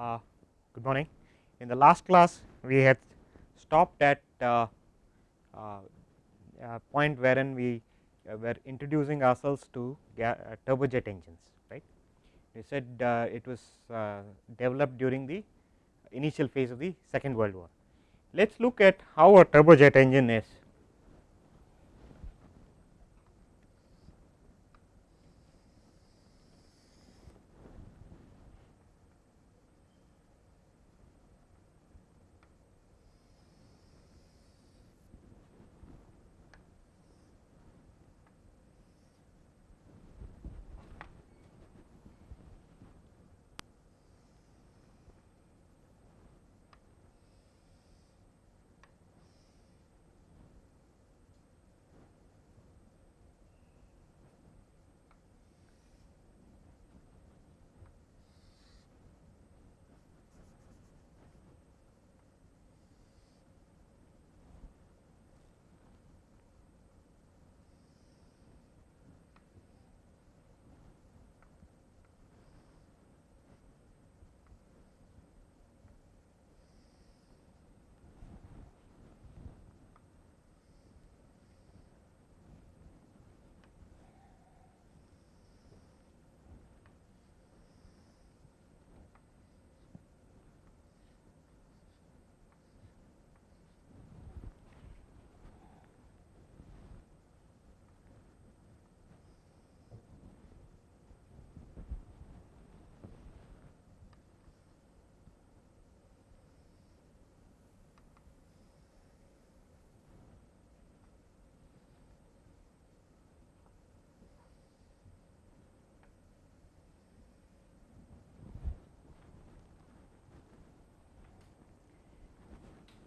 Uh, good morning. In the last class, we had stopped at uh, uh, a point wherein we uh, were introducing ourselves to uh, turbojet engines, right. We said uh, it was developed during the initial phase of the second world war. Let us look at how a turbojet engine is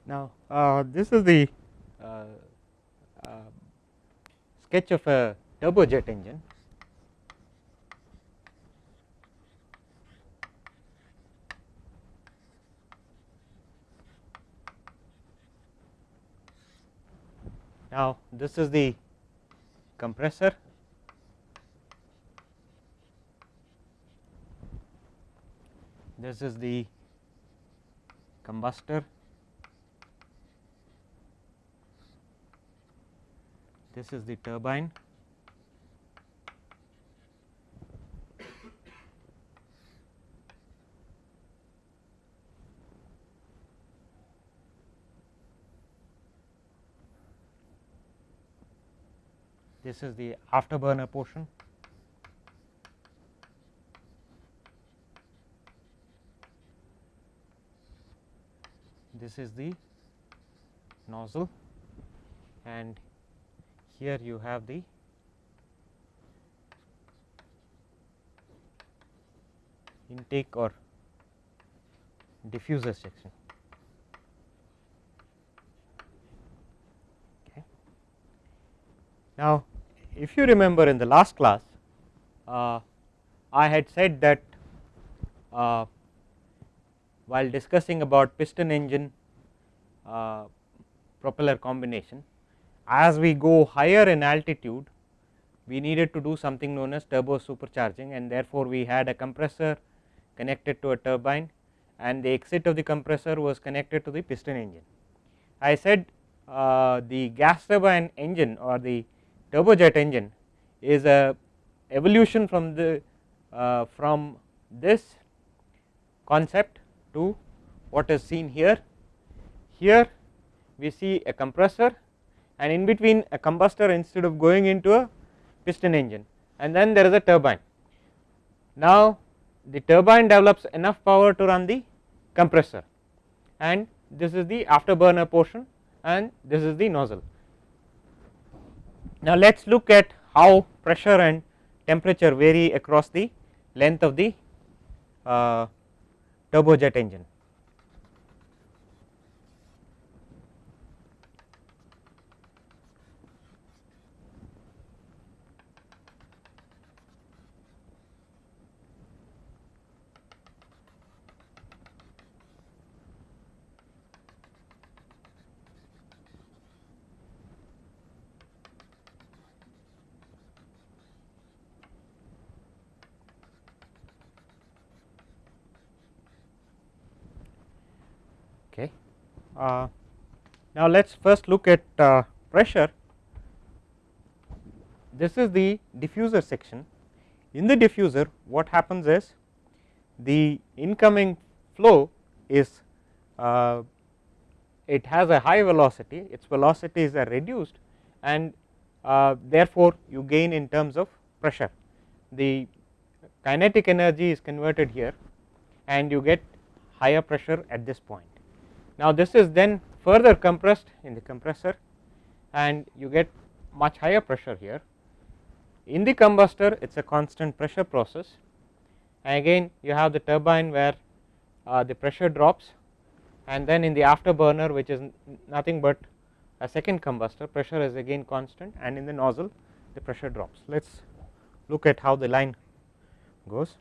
Now, uh, this is the uh, uh, sketch of a turbojet engine. Now, this is the compressor this is the combustor this is the turbine. This is the afterburner portion. This is the nozzle. And here you have the intake or diffuser section. Okay. Now, if you remember in the last class, uh, I had said that uh, while discussing about piston engine uh, propeller combination, as we go higher in altitude we needed to do something known as turbo supercharging and therefore, we had a compressor connected to a turbine and the exit of the compressor was connected to the piston engine. I said uh, the gas turbine engine or the turbojet engine is a evolution from the uh, from this concept to what is seen here. Here we see a compressor and in between a combustor instead of going into a piston engine and then there is a turbine. Now, the turbine develops enough power to run the compressor and this is the afterburner portion and this is the nozzle. Now, let us look at how pressure and temperature vary across the length of the uh, turbojet engine. Now let us first look at uh, pressure. This is the diffuser section. In the diffuser what happens is the incoming flow is uh, it has a high velocity its velocities are reduced and uh, therefore, you gain in terms of pressure the kinetic energy is converted here and you get higher pressure at this point. Now, this is then further compressed in the compressor and you get much higher pressure here. In the combustor it is a constant pressure process and again you have the turbine where uh, the pressure drops and then in the afterburner which is nothing but a second combustor pressure is again constant and in the nozzle the pressure drops. Let us look at how the line goes.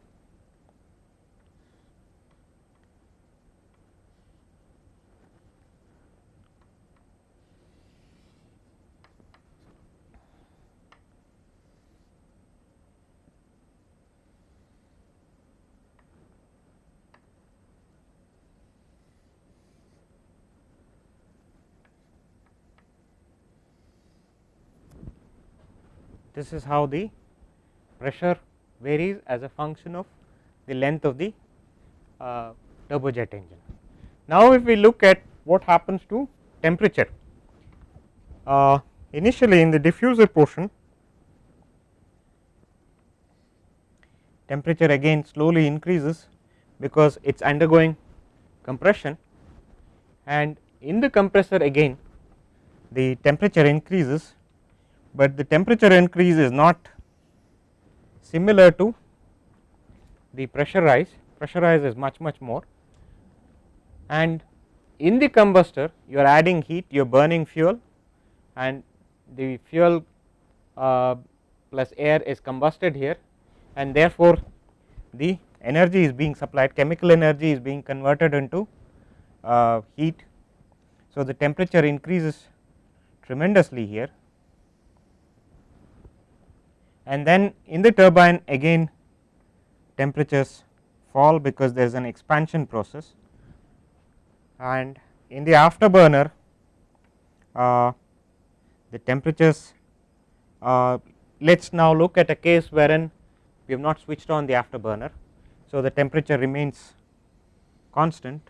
This is how the pressure varies as a function of the length of the uh, turbojet engine. Now, if we look at what happens to temperature, uh, initially in the diffuser portion temperature again slowly increases because it is undergoing compression and in the compressor again the temperature increases but the temperature increase is not similar to the pressure rise, pressure rise is much much more. And in the combustor you are adding heat you are burning fuel and the fuel uh, plus air is combusted here. And therefore, the energy is being supplied chemical energy is being converted into uh, heat. So, the temperature increases tremendously here and then in the turbine again temperatures fall because there is an expansion process and in the afterburner uh, the temperatures uh, let us now look at a case wherein we have not switched on the afterburner. So, the temperature remains constant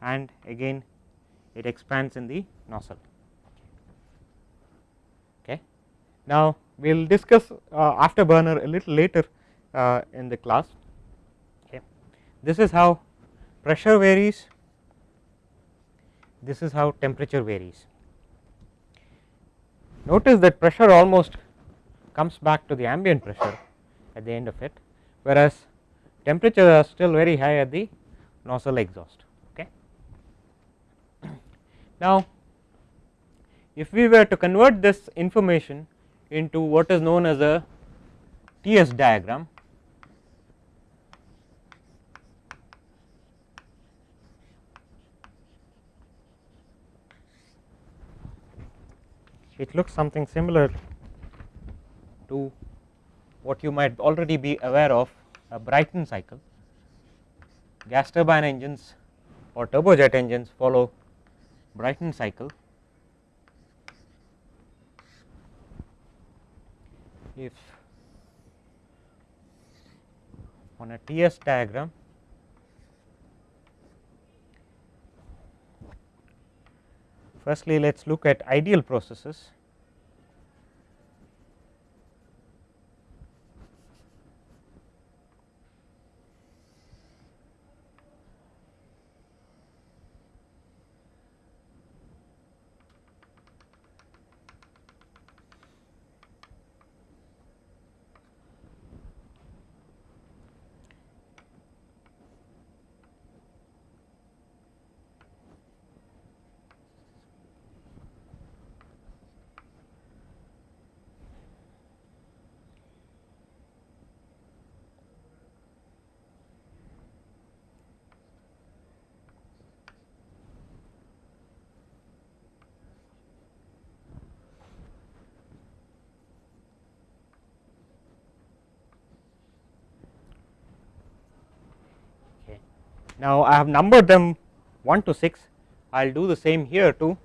and again it expands in the nozzle. Okay. Now, we will discuss uh, afterburner a little later uh, in the class. Okay. This is how pressure varies, this is how temperature varies. Notice that pressure almost comes back to the ambient pressure at the end of it, whereas temperatures are still very high at the nozzle exhaust. Okay. Now, if we were to convert this information into what is known as a TS diagram. It looks something similar to what you might already be aware of a Brayton cycle. Gas turbine engines or turbojet engines follow Brayton cycle if on a TS diagram firstly let us look at ideal processes Now, I have numbered them 1 to 6 I will do the same here too.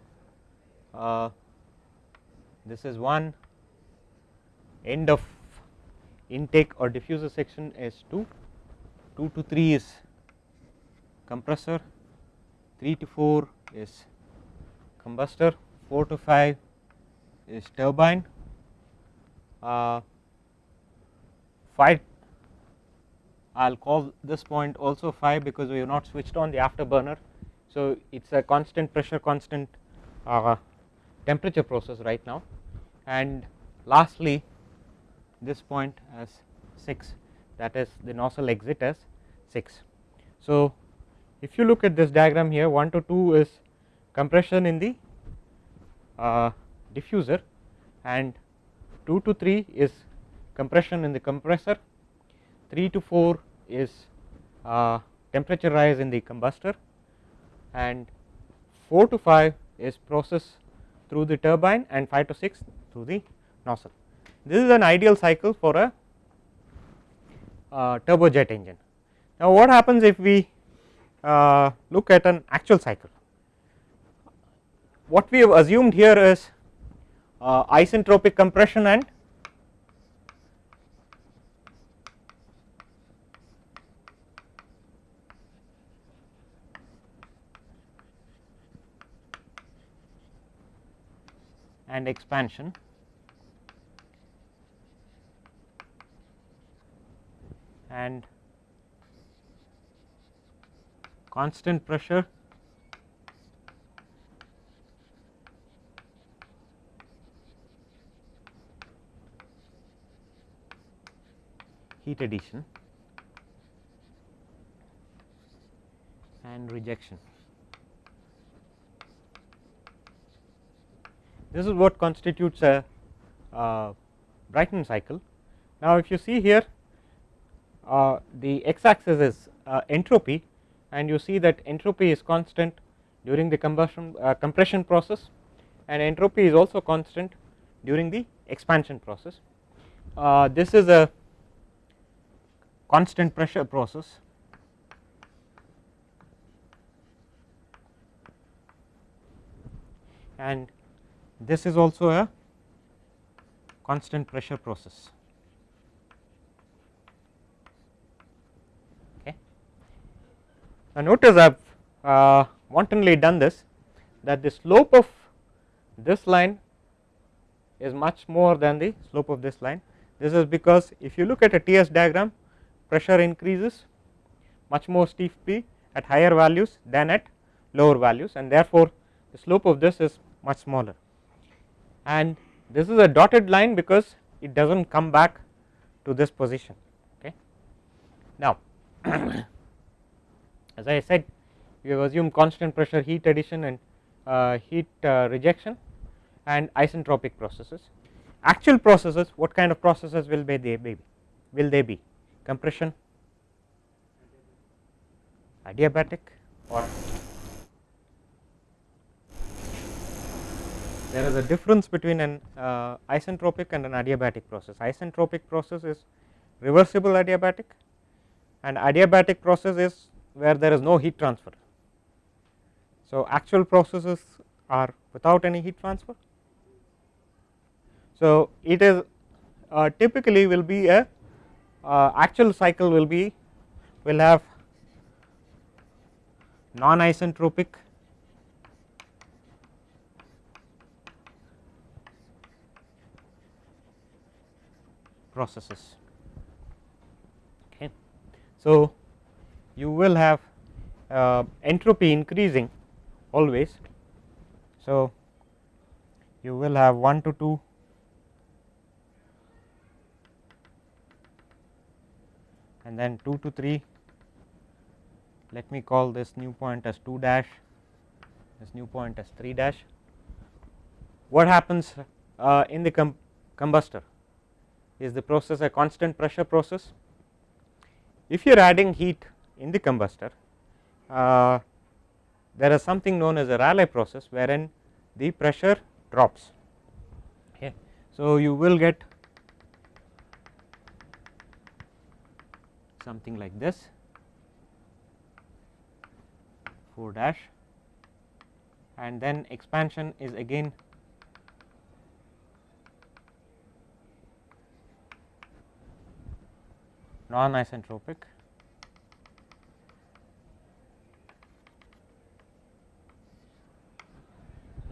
Uh, this is one. End of intake or diffuser section is 2, 2 to 3 is compressor, 3 to 4 is combustor, 4 to 5 is turbine, uh, 5 I will call this point also 5 because we have not switched on the afterburner. So, it is a constant pressure constant uh, temperature process right now and lastly this point as 6 that is the nozzle exit as 6. So, if you look at this diagram here 1 to 2 is compression in the uh, diffuser and 2 to 3 is compression in the compressor 3 to 4 is uh, temperature rise in the combustor and 4 to 5 is process through the turbine and 5 to 6 through the nozzle. This is an ideal cycle for a uh, turbojet engine. Now, what happens if we uh, look at an actual cycle? What we have assumed here is uh, isentropic compression and and expansion. And constant pressure. Heat addition. And rejection. This is what constitutes a uh, Brayton cycle. Now, if you see here uh, the x axis is uh, entropy and you see that entropy is constant during the combustion uh, compression process and entropy is also constant during the expansion process. Uh, this is a constant pressure process and this is also a constant pressure process. Okay. Now, notice I have uh, wantonly done this that the slope of this line is much more than the slope of this line. This is because if you look at a TS diagram pressure increases much more steeply at higher values than at lower values and therefore, the slope of this is much smaller and this is a dotted line because it does not come back to this position. Okay. Now, as I said we have assumed constant pressure heat addition and uh, heat uh, rejection and isentropic processes. Actual processes what kind of processes will be they be? Will they be? Compression? Adiabatic? Or there is a difference between an uh, isentropic and an adiabatic process. Isentropic process is reversible adiabatic and adiabatic process is where there is no heat transfer. So, actual processes are without any heat transfer. So, it is uh, typically will be a uh, actual cycle will be will have non isentropic processes. Okay. So, you will have uh, entropy increasing always. So, you will have 1 to 2 and then 2 to 3 let me call this new point as 2 dash this new point as 3 dash what happens uh, in the com combustor is the process a constant pressure process. If you are adding heat in the combustor, uh, there is something known as a Rayleigh process wherein the pressure drops. Okay. So, you will get something like this 4 dash and then expansion is again non isentropic.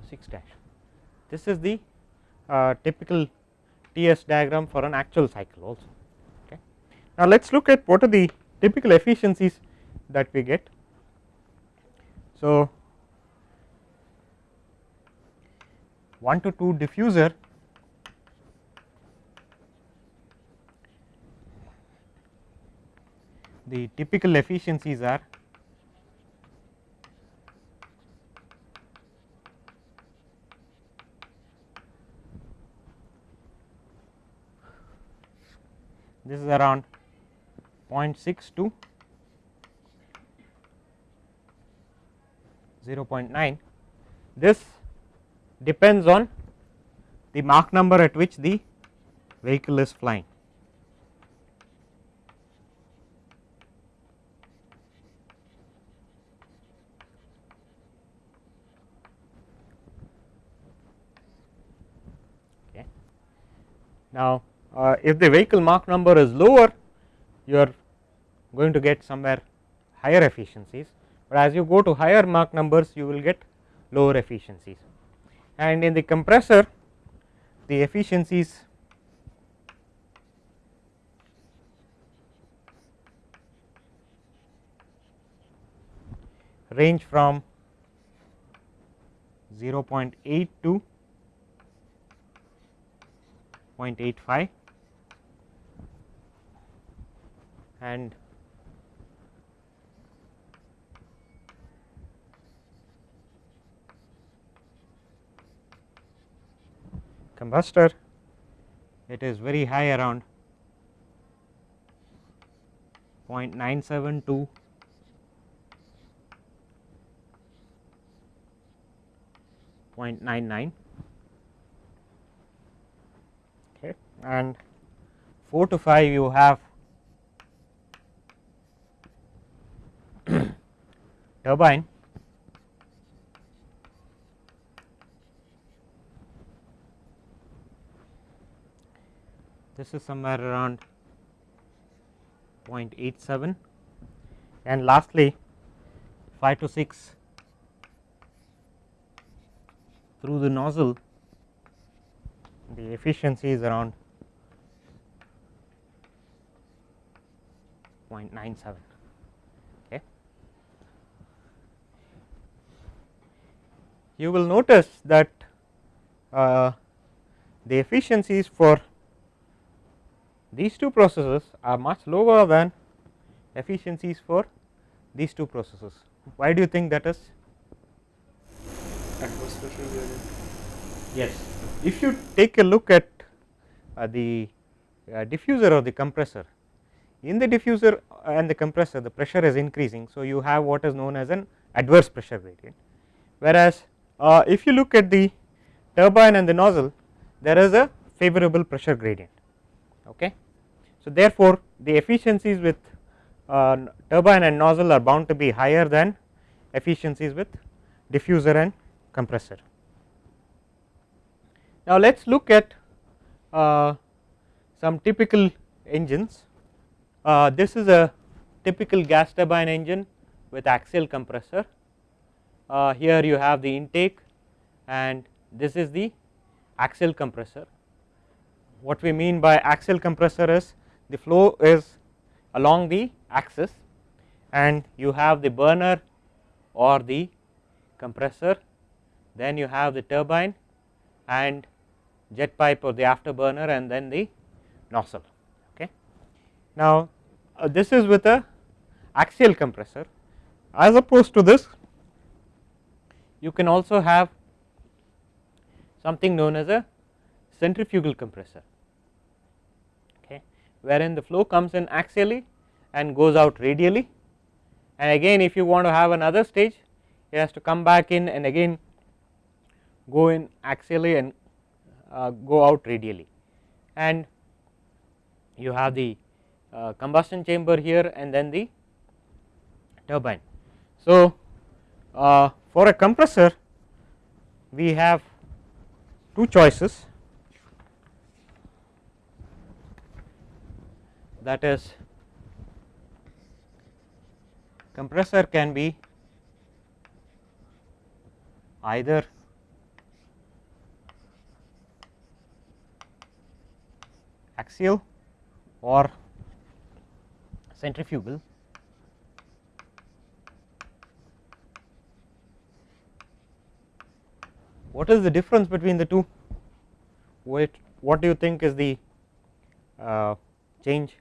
Six dash. This is the uh, typical TS diagram for an actual cycle also. Okay. Now, let us look at what are the typical efficiencies that we get. So, 1 to 2 diffuser the typical efficiencies are this is around 0.6 to 0.9 this depends on the Mach number at which the vehicle is flying. Okay. Now, uh, if the vehicle Mach number is lower you are going to get somewhere higher efficiencies, but as you go to higher Mach numbers you will get lower efficiencies. And in the compressor the efficiencies range from 0.8 to 0.85 and combustor it is very high around 0.97 to 0.99 okay and 4 to 5 you have turbine. This is somewhere around 0.87 and lastly 5 to 6 through the nozzle the efficiency is around 0.97 okay you will notice that uh, the efficiencies for these two processes are much lower than efficiencies for these two processes. Why do you think that is? Yes. If you take a look at uh, the uh, diffuser or the compressor, in the diffuser and the compressor the pressure is increasing. So, you have what is known as an adverse pressure gradient, whereas uh, if you look at the turbine and the nozzle there is a favorable pressure gradient. Okay. So, therefore, the efficiencies with uh, turbine and nozzle are bound to be higher than efficiencies with diffuser and compressor. Now, let us look at uh, some typical engines. Uh, this is a typical gas turbine engine with axial compressor. Uh, here you have the intake and this is the axial compressor. What we mean by axial compressor is the flow is along the axis and you have the burner or the compressor, then you have the turbine and jet pipe or the afterburner and then the nozzle. Now, uh, this is with a axial compressor. As opposed to this you can also have something known as a centrifugal compressor okay wherein the flow comes in axially and goes out radially. And again if you want to have another stage it has to come back in and again go in axially and uh, go out radially. And you have the uh, combustion chamber here and then the turbine. So, uh, for a compressor we have two choices that is compressor can be either axial or centrifugal. What is the difference between the two? What what do you think is the uh, change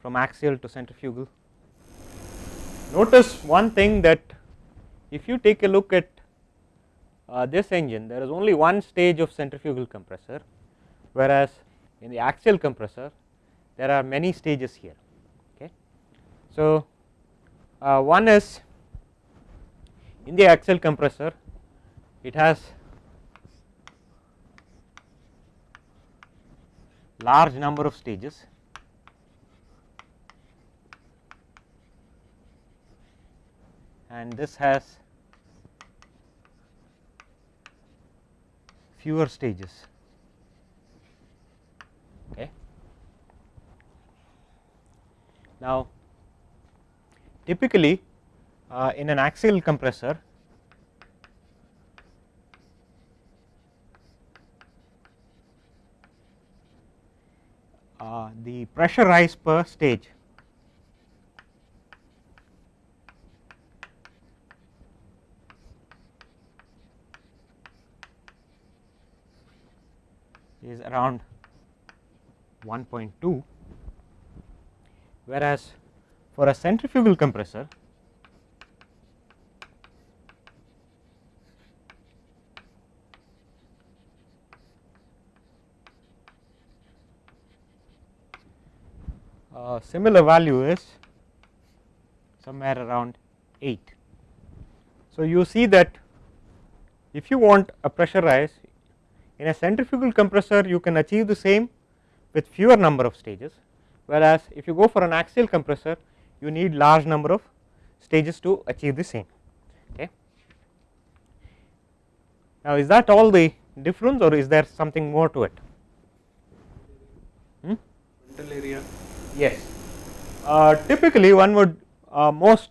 from axial to centrifugal? Notice one thing that if you take a look at uh, this engine there is only one stage of centrifugal compressor whereas in the axial compressor there are many stages here so uh, one is in the axial compressor it has large number of stages. And this has fewer stages. Okay. Now typically uh, in an axial compressor uh, the pressure rise per stage is around 1.2 whereas for a centrifugal compressor uh, similar value is somewhere around 8. So, you see that if you want a pressure rise in a centrifugal compressor you can achieve the same with fewer number of stages whereas if you go for an axial compressor you need large number of stages to achieve the same okay. Now is that all the difference or is there something more to it? Hmm? area. Yes, uh, typically one would uh, most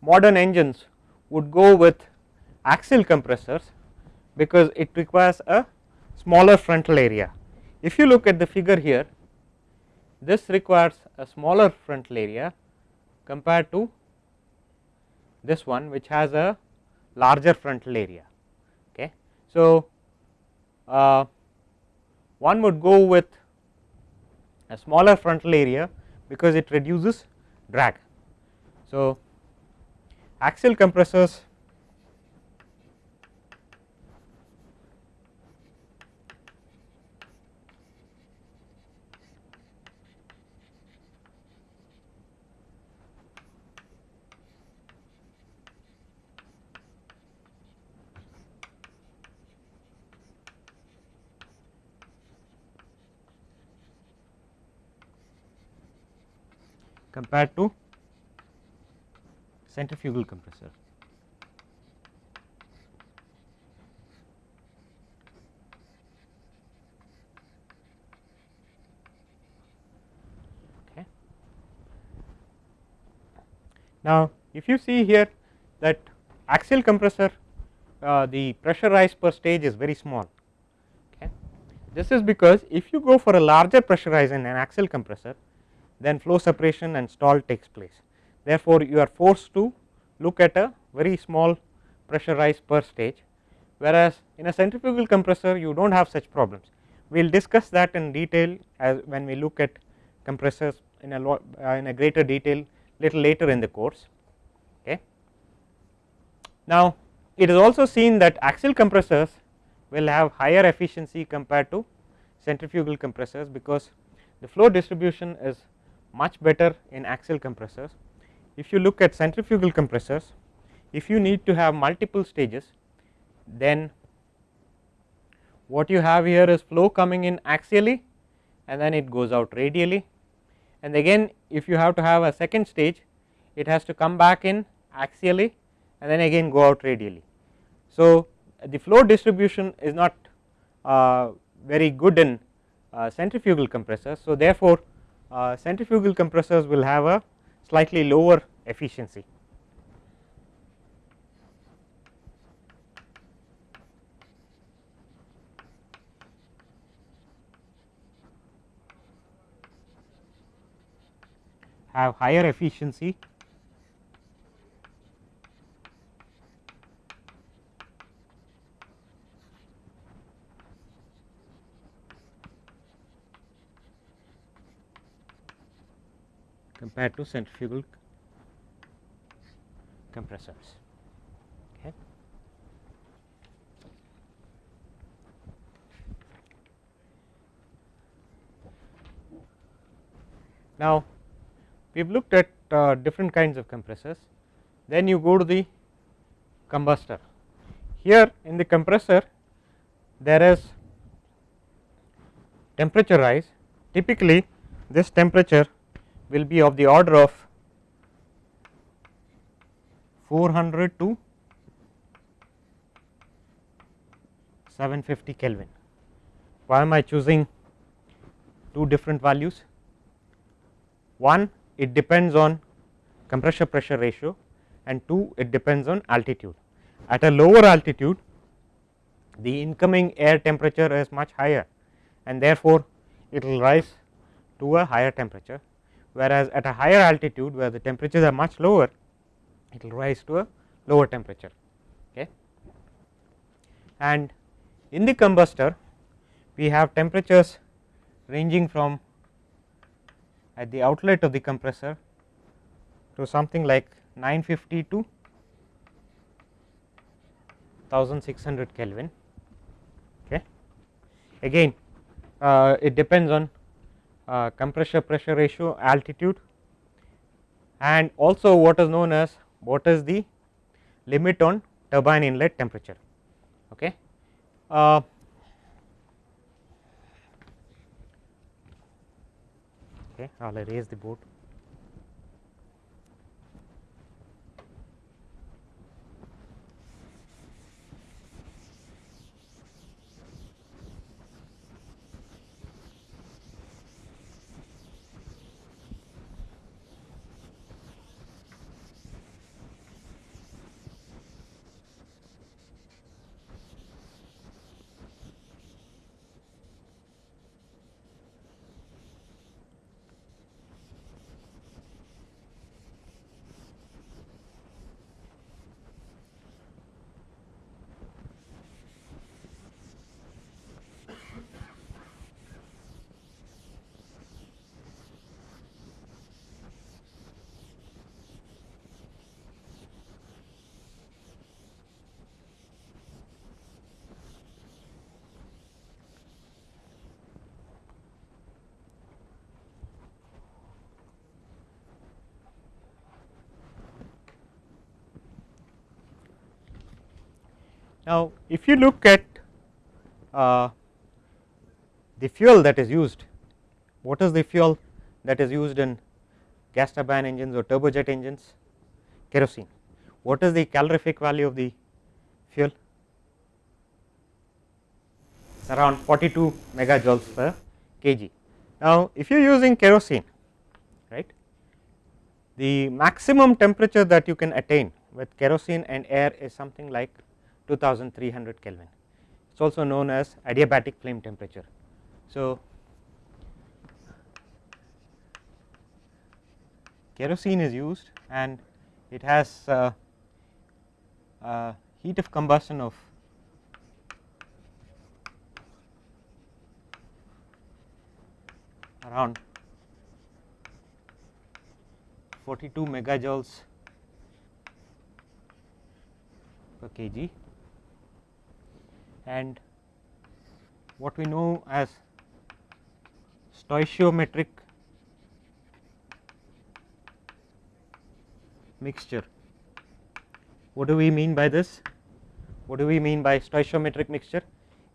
modern engines would go with axial compressors because it requires a smaller frontal area. If you look at the figure here, this requires a smaller frontal area compared to this one which has a larger frontal area. Okay. So, uh, one would go with a smaller frontal area because it reduces drag. So, axial compressors compared to centrifugal compressor. Okay. Now, if you see here that axial compressor uh, the pressure rise per stage is very small. Okay. This is because if you go for a larger pressure rise in an axial compressor then flow separation and stall takes place. Therefore, you are forced to look at a very small pressure rise per stage, whereas in a centrifugal compressor you do not have such problems. We will discuss that in detail as when we look at compressors in a lot uh, in a greater detail little later in the course. Okay. Now, it is also seen that axial compressors will have higher efficiency compared to centrifugal compressors because the flow distribution is much better in axial compressors. If you look at centrifugal compressors, if you need to have multiple stages, then what you have here is flow coming in axially and then it goes out radially and again if you have to have a second stage it has to come back in axially and then again go out radially. So, the flow distribution is not uh, very good in uh, centrifugal compressors. So, therefore, uh, centrifugal compressors will have a slightly lower efficiency. have higher efficiency compared to centrifugal compressors. Now, we have looked at uh, different kinds of compressors, then you go to the combustor. Here in the compressor there is temperature rise typically this temperature will be of the order of 400 to 750 Kelvin. Why am I choosing two different values? One it depends on compressor pressure ratio and 2 it depends on altitude. At a lower altitude the incoming air temperature is much higher and therefore, it will rise to a higher temperature whereas at a higher altitude where the temperatures are much lower it will rise to a lower temperature okay. and in the combustor we have temperatures ranging from at the outlet of the compressor to something like 950 to 1600 Kelvin. Okay. Again uh, it depends on uh, compressor pressure ratio altitude and also what is known as what is the limit on turbine inlet temperature. Okay. Uh, okay, I will erase the board. Now, if you look at uh, the fuel that is used, what is the fuel that is used in gas turbine engines or turbojet engines? Kerosene. What is the calorific value of the fuel? It's around 42 megajoules per kg. Now, if you are using kerosene, right, the maximum temperature that you can attain with kerosene and air is something like 2300 Kelvin. It is also known as adiabatic flame temperature. So, kerosene is used and it has uh, uh, heat of combustion of around 42 megajoules per kg and what we know as stoichiometric mixture. What do we mean by this? What do we mean by stoichiometric mixture?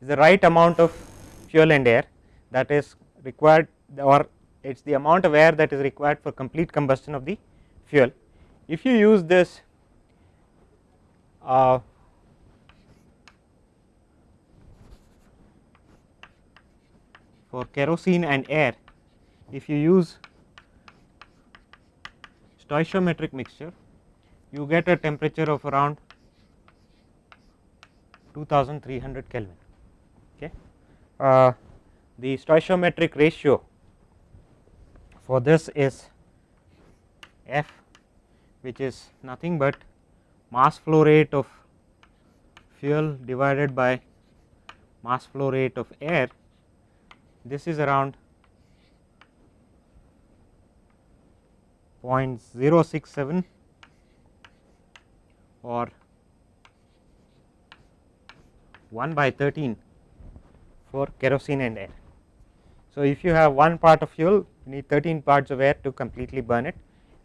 Is the right amount of fuel and air that is required or it is the amount of air that is required for complete combustion of the fuel. If you use this uh, for kerosene and air if you use stoichiometric mixture you get a temperature of around 2300 Kelvin. Okay. Uh, the stoichiometric ratio for this is F which is nothing but mass flow rate of fuel divided by mass flow rate of air this is around 0.067 or 1 by 13 for kerosene and air. So, if you have one part of fuel you need 13 parts of air to completely burn it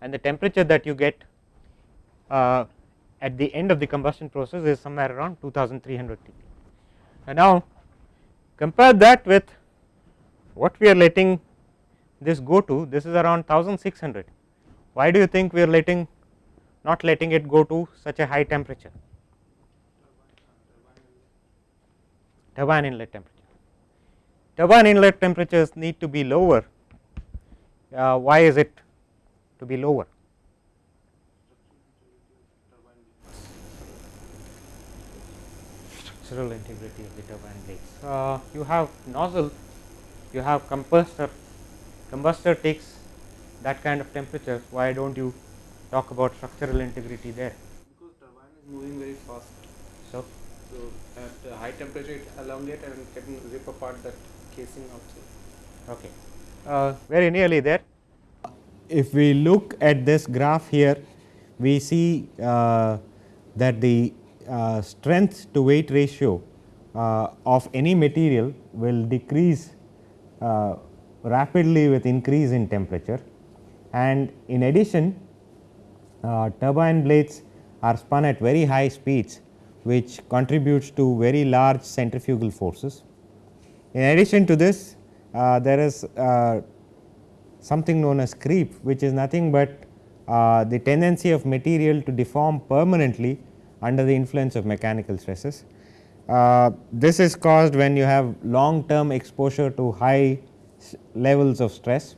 and the temperature that you get uh, at the end of the combustion process is somewhere around 2300 T. And now compare that with what we are letting this go to this is around 1600 why do you think we are letting not letting it go to such a high temperature turbine inlet temperature. Turbine inlet temperatures need to be lower. Uh, why is it to be lower? Structural integrity of the turbine blades. Uh, you have nozzle, you have combustor, combustor takes that kind of temperature. Why don't you talk about structural integrity there? Because turbine is moving very fast. So, So at a high temperature it elongate and can rip apart that casing outside. Okay, uh, very nearly there. If we look at this graph here, we see uh, that the uh, strength to weight ratio uh, of any material will decrease uh, rapidly with increase in temperature and in addition uh, turbine blades are spun at very high speeds which contributes to very large centrifugal forces. In addition to this uh, there is uh, something known as creep which is nothing but uh, the tendency of material to deform permanently under the influence of mechanical stresses. Uh, this is caused when you have long term exposure to high levels of stress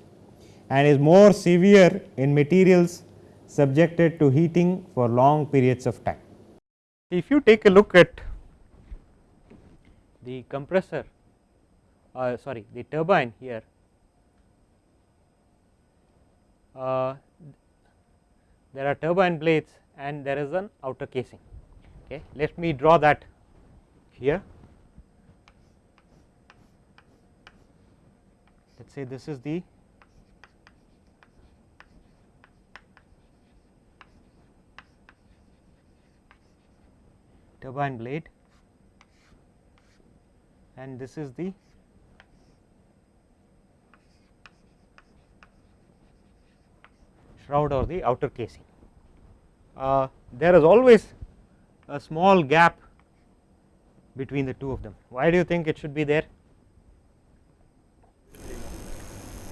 and is more severe in materials subjected to heating for long periods of time. If you take a look at the compressor uh, sorry the turbine here uh, there are turbine blades and there is an outer casing okay let me draw that here let us say this is the turbine blade and this is the shroud or the outer casing. Uh, there is always a small gap between the two of them. Why do you think it should be there?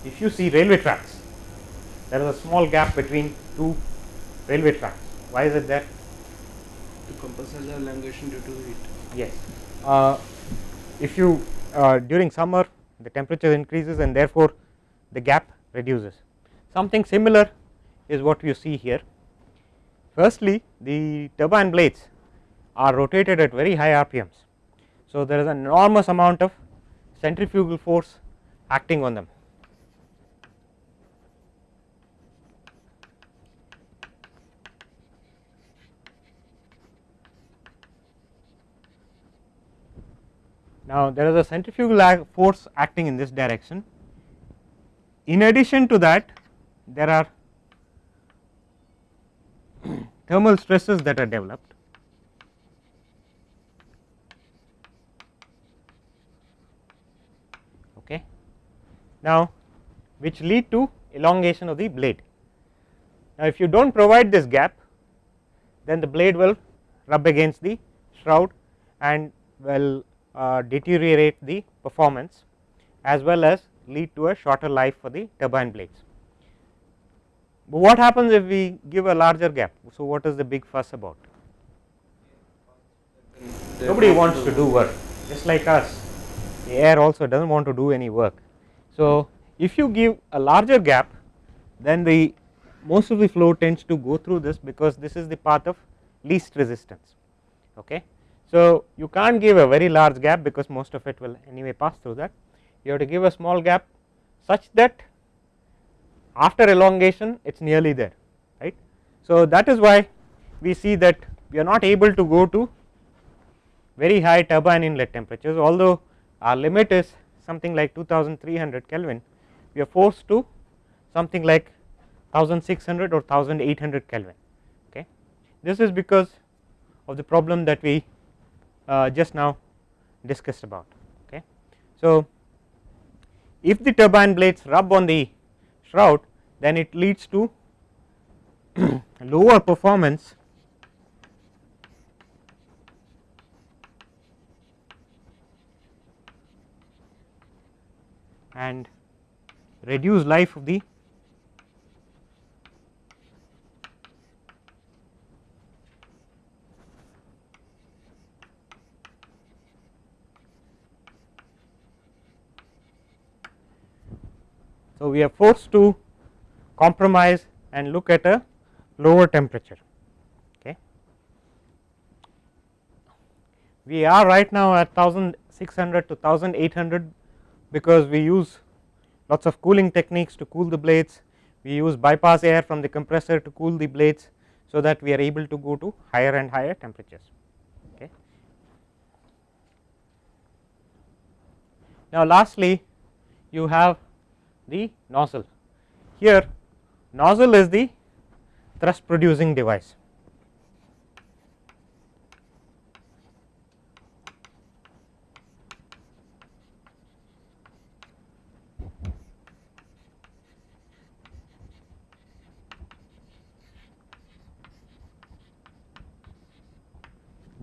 If you see railway tracks, there is a small gap between two railway tracks. Why is it there? To compensate the elongation due to heat. Yes. Uh, if you uh, during summer the temperature increases and therefore the gap reduces. Something similar is what you see here. Firstly, the turbine blades are rotated at very high RPMs. So, there is an enormous amount of centrifugal force acting on them. Now, there is a centrifugal force acting in this direction. In addition to that, there are thermal stresses that are developed. Okay. Now, which lead to elongation of the blade. Now, if you do not provide this gap, then the blade will rub against the shroud and will uh, deteriorate the performance as well as lead to a shorter life for the turbine blades. But what happens if we give a larger gap? So, what is the big fuss about? Nobody wants to do work just like us the air also does not want to do any work So, if you give a larger gap then the most of the flow tends to go through this because this is the path of least resistance. Okay. So, you can't give a very large gap because most of it will anyway pass through that you have to give a small gap such that after elongation it is nearly there right. So, that is why we see that we are not able to go to very high turbine inlet temperatures although our limit is something like 2300 Kelvin we are forced to something like 1600 or 1800 Kelvin okay. This is because of the problem that we uh, just now discussed about okay. So, if the turbine blades rub on the shroud then it leads to lower performance and reduce life of the So, we are forced to compromise and look at a lower temperature. Okay. We are right now at 1600 to 1800 because we use lots of cooling techniques to cool the blades, we use bypass air from the compressor to cool the blades. So, that we are able to go to higher and higher temperatures. Okay. Now, lastly you have the nozzle here nozzle is the thrust producing device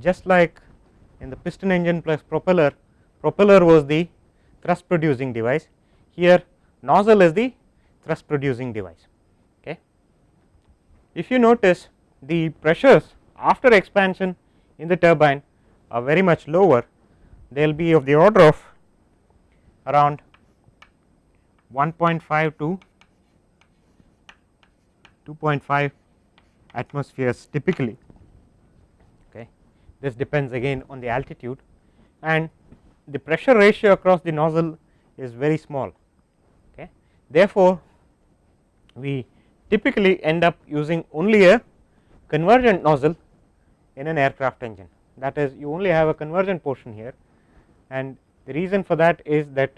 just like in the piston engine plus propeller propeller was the thrust producing device here nozzle is the thrust producing device. Okay. If you notice the pressures after expansion in the turbine are very much lower they will be of the order of around 1.5 to 2.5 atmospheres typically. This depends again on the altitude and the pressure ratio across the nozzle is very small okay? Therefore, we typically end up using only a convergent nozzle in an aircraft engine. That is you only have a convergent portion here and the reason for that is that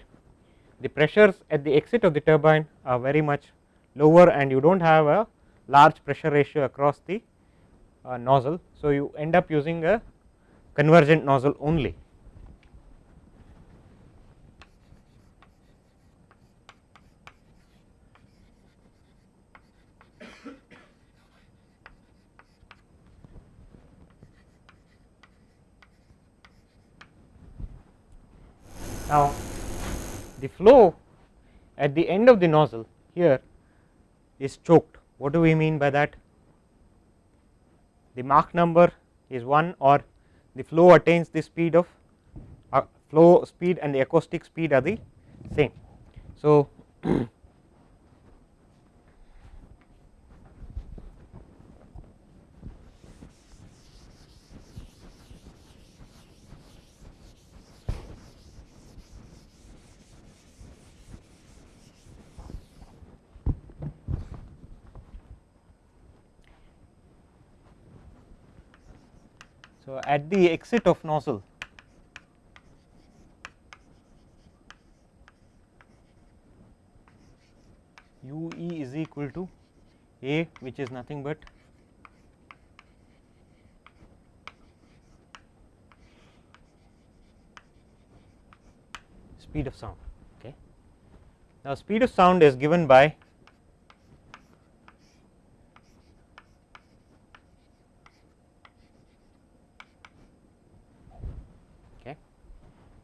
the pressures at the exit of the turbine are very much lower and you do not have a large pressure ratio across the Uh, nozzle. So, you end up using a convergent nozzle only Now, the flow at the end of the nozzle here is choked. What do we mean by that? The Mach number is 1 or the flow attains the speed of uh, flow speed and the acoustic speed are the same. So, So, the exit of nozzle u e is equal to a which is nothing but speed of sound. Okay. Now, speed of sound is given by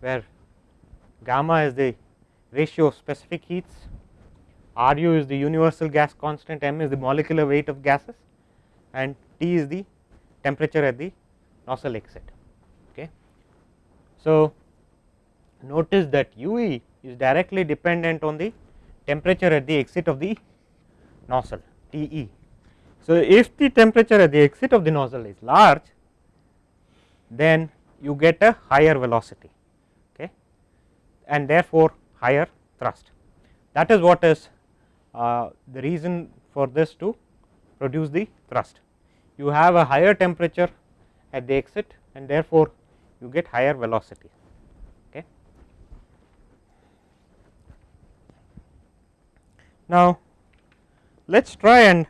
where gamma is the ratio of specific heats, RU is the universal gas constant, M is the molecular weight of gases and T is the temperature at the nozzle exit. Okay. So, notice that UE is directly dependent on the temperature at the exit of the nozzle T e. So, if the temperature at the exit of the nozzle is large then you get a higher velocity and therefore, higher thrust that is what is uh, the reason for this to produce the thrust. You have a higher temperature at the exit and therefore, you get higher velocity. Okay. Now, let us try and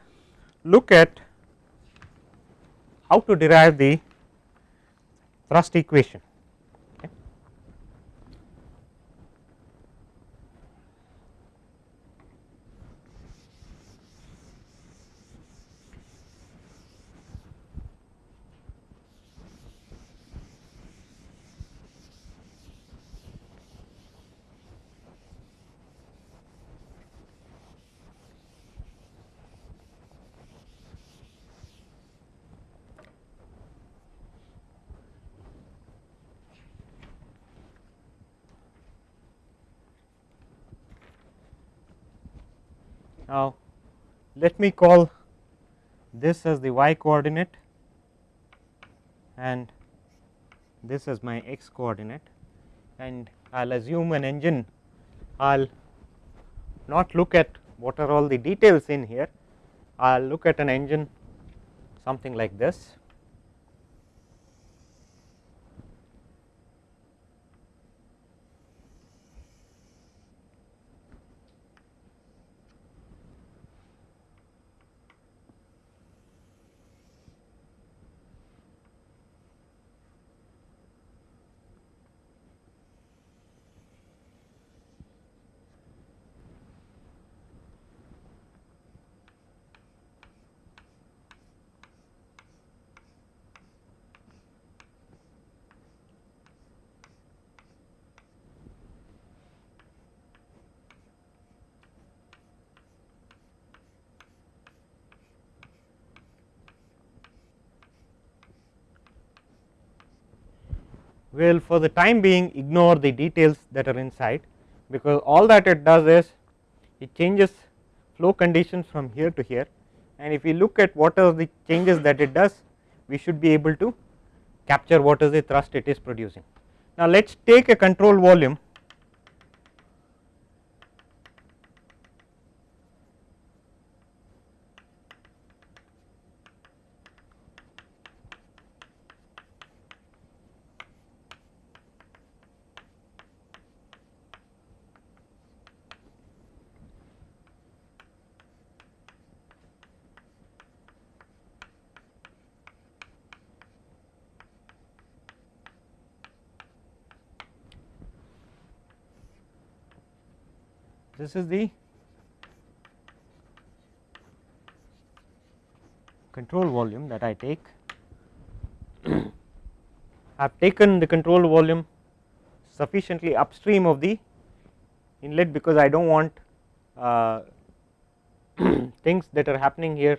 look at how to derive the thrust equation. Now, let me call this as the y coordinate and this as my x coordinate and I will assume an engine. I will not look at what are all the details in here. I will look at an engine something like this will for the time being ignore the details that are inside because all that it does is it changes flow conditions from here to here and if we look at what are the changes that it does we should be able to capture what is the thrust it is producing. Now, let us take a control volume this is the control volume that I take. I have taken the control volume sufficiently upstream of the inlet because I do not want uh, things that are happening here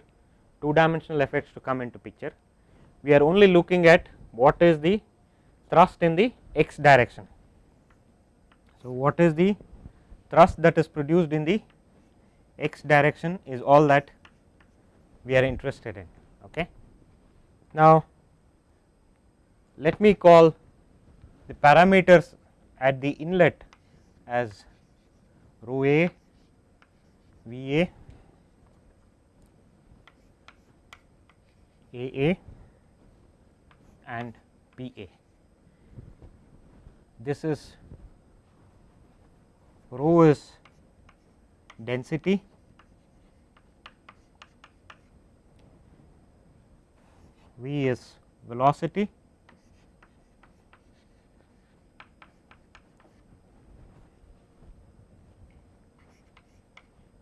two dimensional effects to come into picture. We are only looking at what is the thrust in the x direction. So, what is the thrust that is produced in the x direction is all that we are interested in. Okay. Now, let me call the parameters at the inlet as rho a, V a, A a and P a. This is rho is density. V is velocity.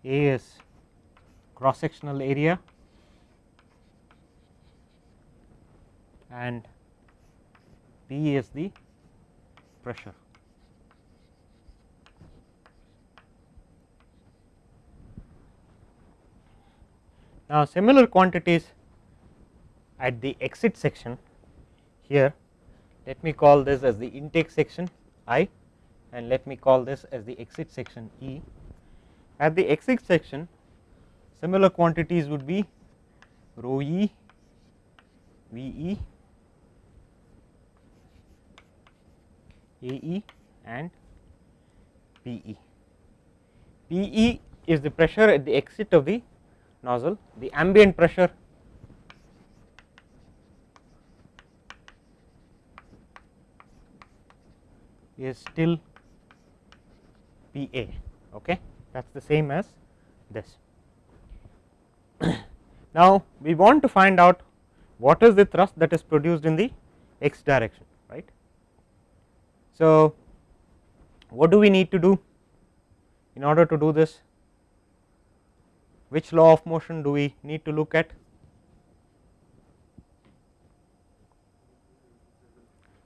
A is cross sectional area. And P is the pressure. Now, similar quantities at the exit section here let me call this as the intake section i and let me call this as the exit section E. At the exit section similar quantities would be rho e, V e, A e and P e. P e is the pressure at the exit of the nozzle, the ambient pressure is still P a okay that is the same as this. now, we want to find out what is the thrust that is produced in the x direction right. So, what do we need to do in order to do this which law of motion do we need to look at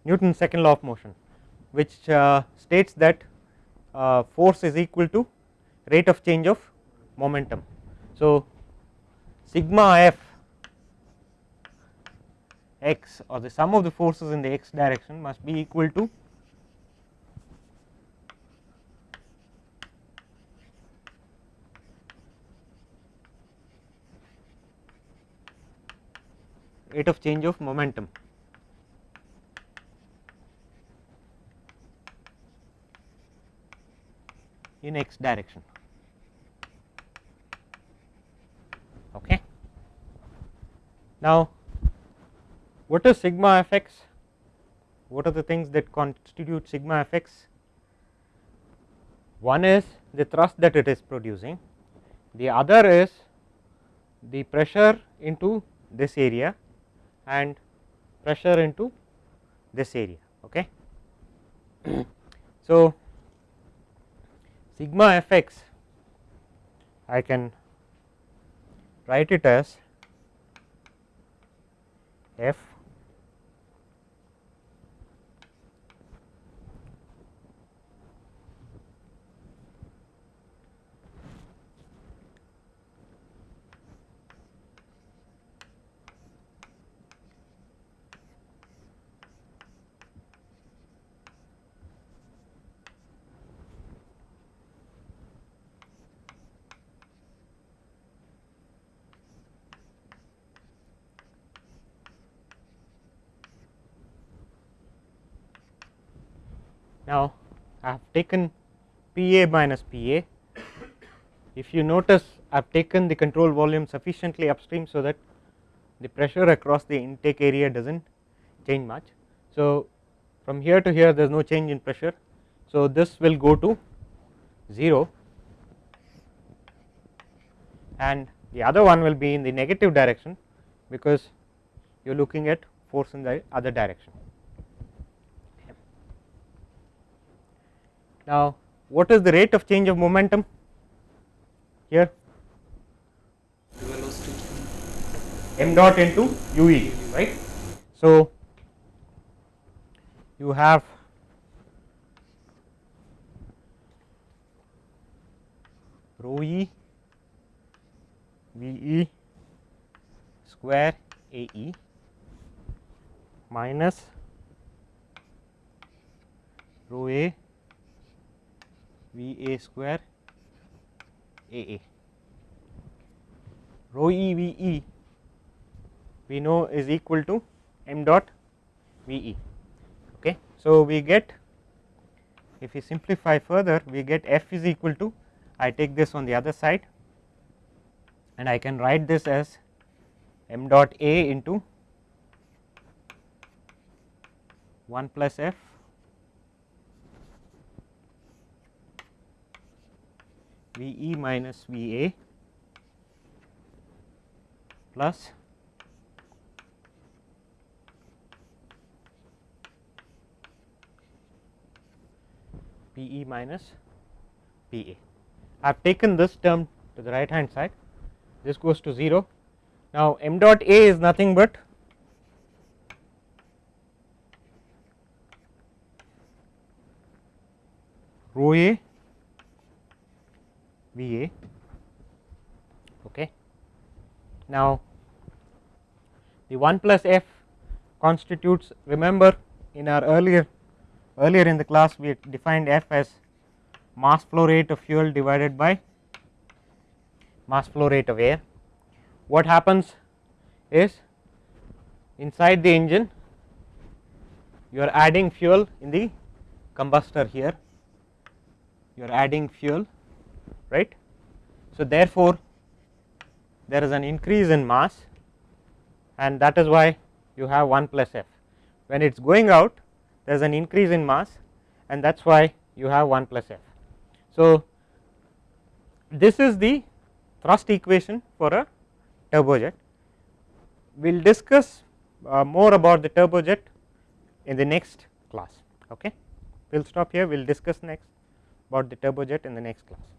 Newton's second law of motion which uh, states that uh, force is equal to rate of change of momentum. So, sigma f x or the sum of the forces in the x direction must be equal to rate of change of momentum in x direction. Okay. Now, what is sigma f x? What are the things that constitute sigma f x? One is the thrust that it is producing, the other is the pressure into this area and pressure into this area. Okay. so, sigma f x I can write it as f Now, I have taken P a minus P a. If you notice I have taken the control volume sufficiently upstream, so that the pressure across the intake area does not change much. So, from here to here there is no change in pressure. So, this will go to 0 and the other one will be in the negative direction, because you are looking at force in the other direction. Now, what is the rate of change of momentum here? m dot into u e right. So, you have rho e v e square a e minus rho a V A square A A. Rho E V E we know is equal to m dot V E. Okay. So, we get if we simplify further we get F is equal to I take this on the other side and I can write this as m dot A into 1 plus F V e minus V a plus P e minus P a. I have taken this term to the right hand side, this goes to 0. Now, m dot a is nothing but rho a V A. Okay. Now, the 1 plus f constitutes remember in our earlier earlier in the class we defined F as mass flow rate of fuel divided by mass flow rate of air. What happens is inside the engine you are adding fuel in the combustor here you are adding fuel right. So, therefore, there is an increase in mass and that is why you have 1 plus f. When it is going out there is an increase in mass and that is why you have 1 plus f. So, this is the thrust equation for a turbojet. We will discuss uh, more about the turbojet in the next class. Okay. We will stop here, we will discuss next about the turbojet in the next class.